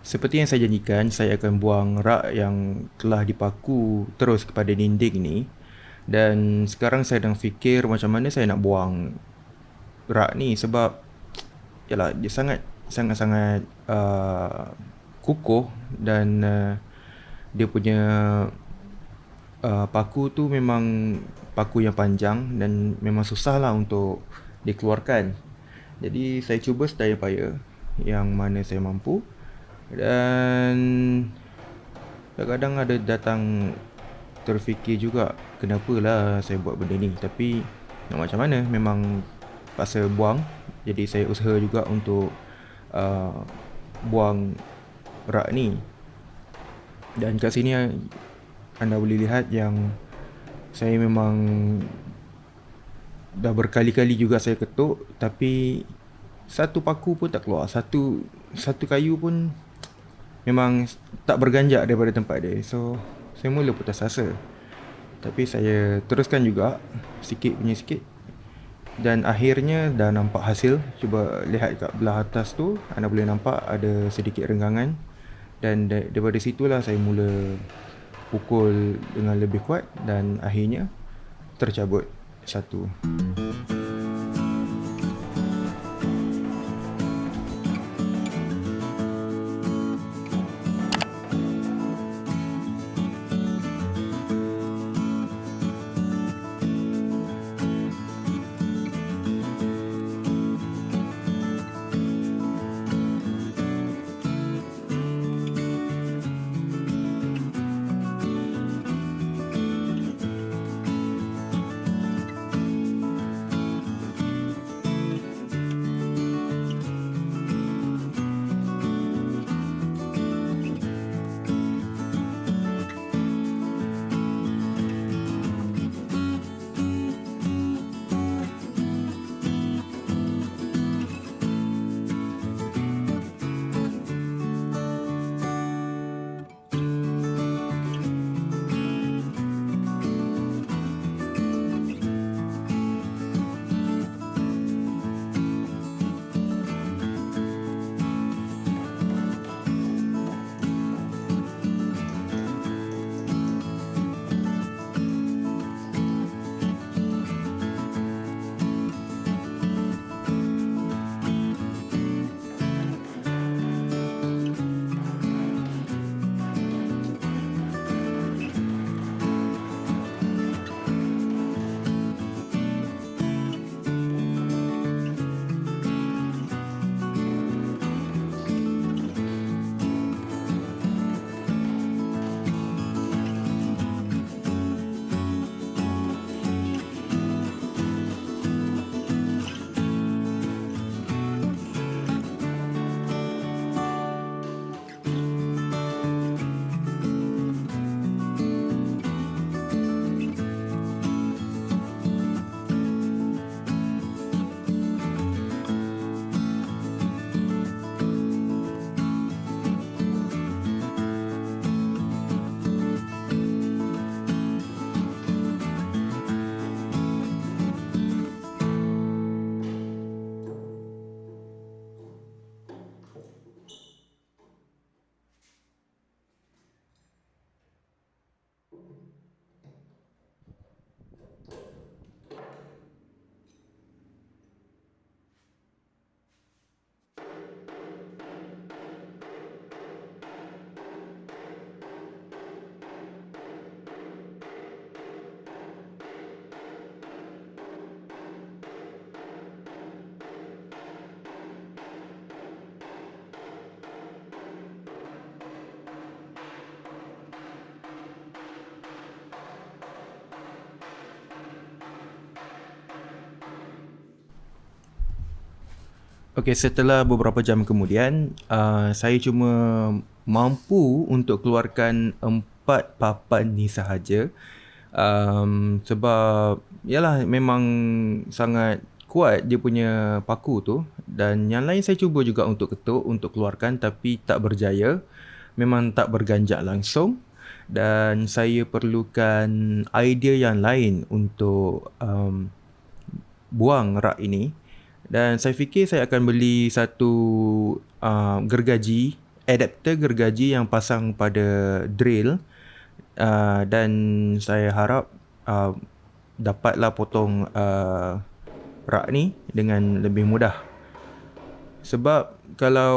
seperti yang saya janjikan, saya akan buang rak yang telah dipaku terus kepada dinding ni. Dan sekarang saya sedang fikir macam mana saya nak buang rak ni sebab yalah dia sangat sangat-sangat uh, kukuh dan uh, dia punya uh, paku tu memang paku yang panjang dan memang susah lah untuk dikeluarkan. Jadi saya cuba sedaya upaya yang mana saya mampu dan kadang-kadang ada datang terfikir juga kenapa lah saya buat benda ni? Tapi nak macam mana? Memang pasal buang. Jadi saya usaha juga untuk uh, buang rak ni. Dan kat sini anda boleh lihat yang saya memang dah berkali-kali juga saya ketuk tapi satu paku pun tak keluar. Satu satu kayu pun memang tak berganjak daripada tempat dia. So saya mula putus asa. Tapi saya teruskan juga sikit punya sikit. Dan akhirnya dah nampak hasil. Cuba lihat kat belah atas tu anda boleh nampak ada sedikit renggangan. Dan daripada situlah saya mula pukul dengan lebih kuat dan akhirnya tercabut satu Okey, setelah beberapa jam kemudian, uh, saya cuma mampu untuk keluarkan empat papan ni sahaja. Um, sebab, yalah memang sangat kuat dia punya paku tu. Dan yang lain saya cuba juga untuk ketuk, untuk keluarkan tapi tak berjaya. Memang tak berganjak langsung. Dan saya perlukan idea yang lain untuk um, buang rak ini. Dan saya fikir saya akan beli satu uh, gergaji adapter gergaji yang pasang pada drill. Uh, dan saya harap uh, dapatlah potong uh, rak ni dengan lebih mudah. Sebab kalau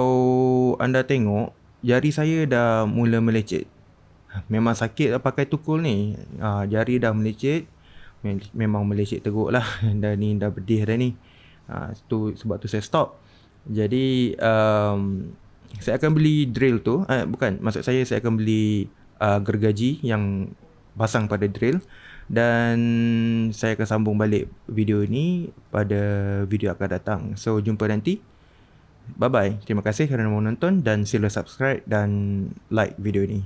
anda tengok jari saya dah mula melecet. Memang sakit lah pakai tukul ni. Uh, jari dah melecet memang melecet teruk lah. Dan ni dah berdih dah ni uh, tu, sebab tu saya stop. Jadi um, saya akan beli drill tu. Uh, bukan maksud saya saya akan beli uh, gergaji yang pasang pada drill. Dan saya akan sambung balik video ni pada video akan datang. So jumpa nanti. Bye bye terima kasih kerana menonton dan sila subscribe dan like video ni